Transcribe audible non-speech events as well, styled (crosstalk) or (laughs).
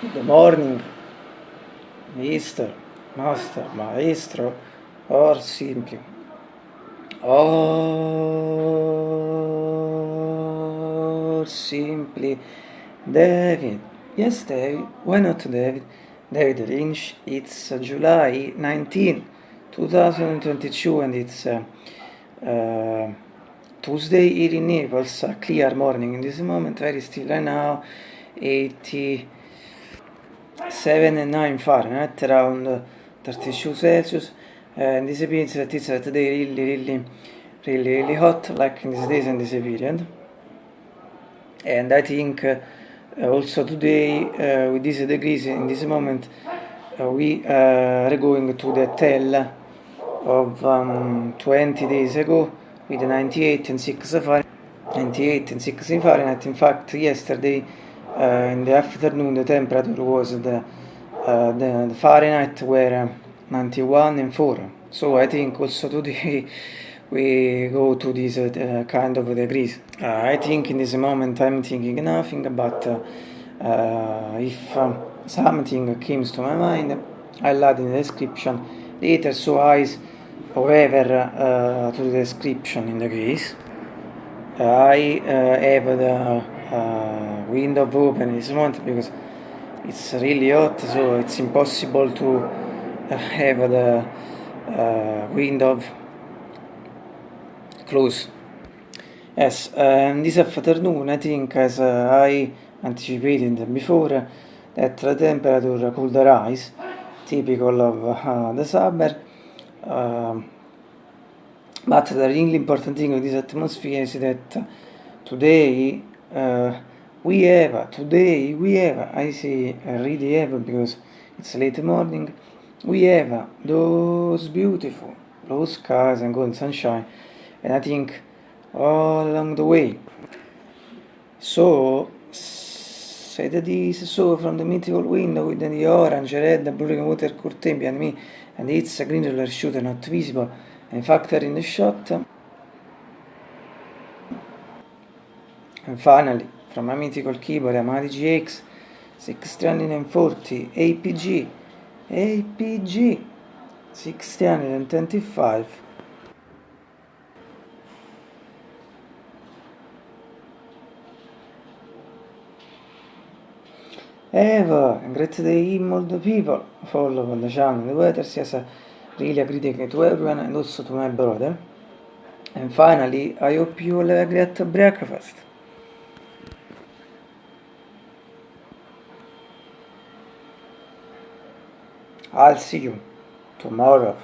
Good morning, mister, master, maestro, or simply. Or simply David. Yes, David. Why not David? David Lynch. It's uh, July 19, 2022, and it's uh, uh, Tuesday here in Naples. A clear morning in this moment, very still right now. 80. 7 and 9 Fahrenheit, around 32 Celsius. And this means that it's uh, today really, really, really, really hot, like in these days and this period. And I think uh, also today, uh, with these degrees in this moment, uh, we are going to the tell of um, 20 days ago with 98 and 6 Fahrenheit. 98 and 6 Fahrenheit. In fact, yesterday uh, in the afternoon the temperature was the, uh, the, Fahrenheit were 91 and 4 so I think also today (laughs) we go to this uh, kind of degrees uh, I think in this moment I'm thinking nothing but uh, uh, if um, something comes to my mind I'll add in the description later so eyes however to the description in the case I have the uh, window open this month because it's really hot so it's impossible to have the window closed yes um, this afternoon I think as I anticipated before that the temperature could rise typical of the summer uh, but the really important thing of this atmosphere is that today uh, we have today we have I say I really have because it's late morning we have those beautiful blue skies and golden sunshine and I think all along the way. So that this so from the mythical window with the orange red blue water curtain behind me and it's a green roller shooter not visible in fact in the shot And finally, from my mythical keyboard Yamaha GX 640 APG, APG 625. Eva, great day all the people, follow the channel, the weather says really a greeting to everyone and also to my brother. And finally, I hope you all have a great breakfast. I'll see you tomorrow.